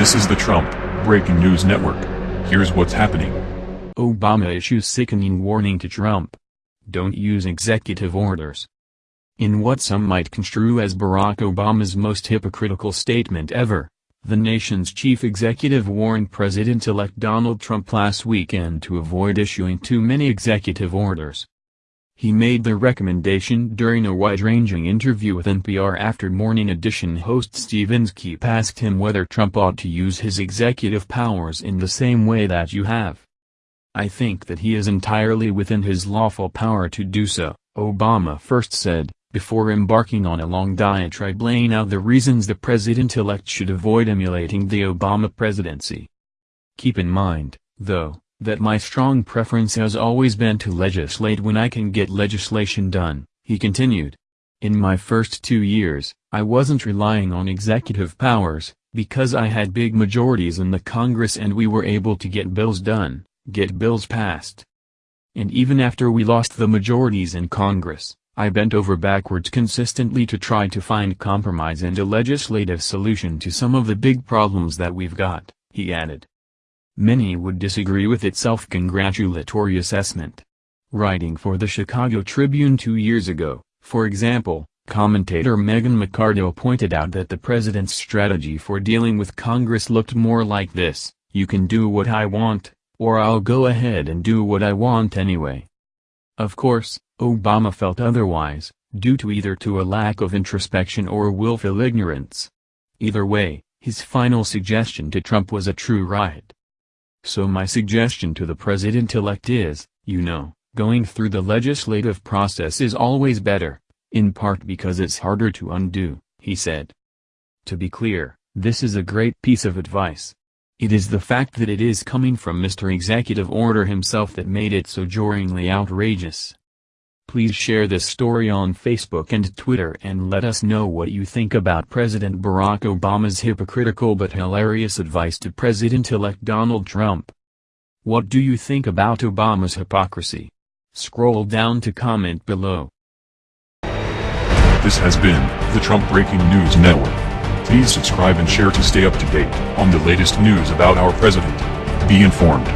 This is the Trump Breaking News Network. Here's what's happening. Obama issues sickening warning to Trump. Don't use executive orders. In what some might construe as Barack Obama's most hypocritical statement ever, the nation's chief executive warned President-elect Donald Trump last weekend to avoid issuing too many executive orders. He made the recommendation during a wide-ranging interview with NPR after Morning Edition host Steve Inskeep asked him whether Trump ought to use his executive powers in the same way that you have. I think that he is entirely within his lawful power to do so, Obama first said, before embarking on a long diatribe laying out the reasons the president-elect should avoid emulating the Obama presidency. Keep in mind, though, that my strong preference has always been to legislate when I can get legislation done, he continued. In my first two years, I wasn't relying on executive powers, because I had big majorities in the Congress and we were able to get bills done, get bills passed. And even after we lost the majorities in Congress, I bent over backwards consistently to try to find compromise and a legislative solution to some of the big problems that we've got, he added. Many would disagree with its self-congratulatory assessment. Writing for the Chicago Tribune two years ago, for example, commentator Megan McArdle pointed out that the president's strategy for dealing with Congress looked more like this, you can do what I want, or I'll go ahead and do what I want anyway. Of course, Obama felt otherwise, due to either to a lack of introspection or willful ignorance. Either way, his final suggestion to Trump was a true riot. So my suggestion to the president-elect is, you know, going through the legislative process is always better, in part because it's harder to undo, he said. To be clear, this is a great piece of advice. It is the fact that it is coming from Mr. Executive Order himself that made it so jarringly outrageous. Please share this story on Facebook and Twitter and let us know what you think about President Barack Obama's hypocritical but hilarious advice to President-elect Donald Trump. What do you think about Obama's hypocrisy? Scroll down to comment below. This has been the Trump Breaking News Network. Please subscribe and share to stay up to date on the latest news about our president. Be informed.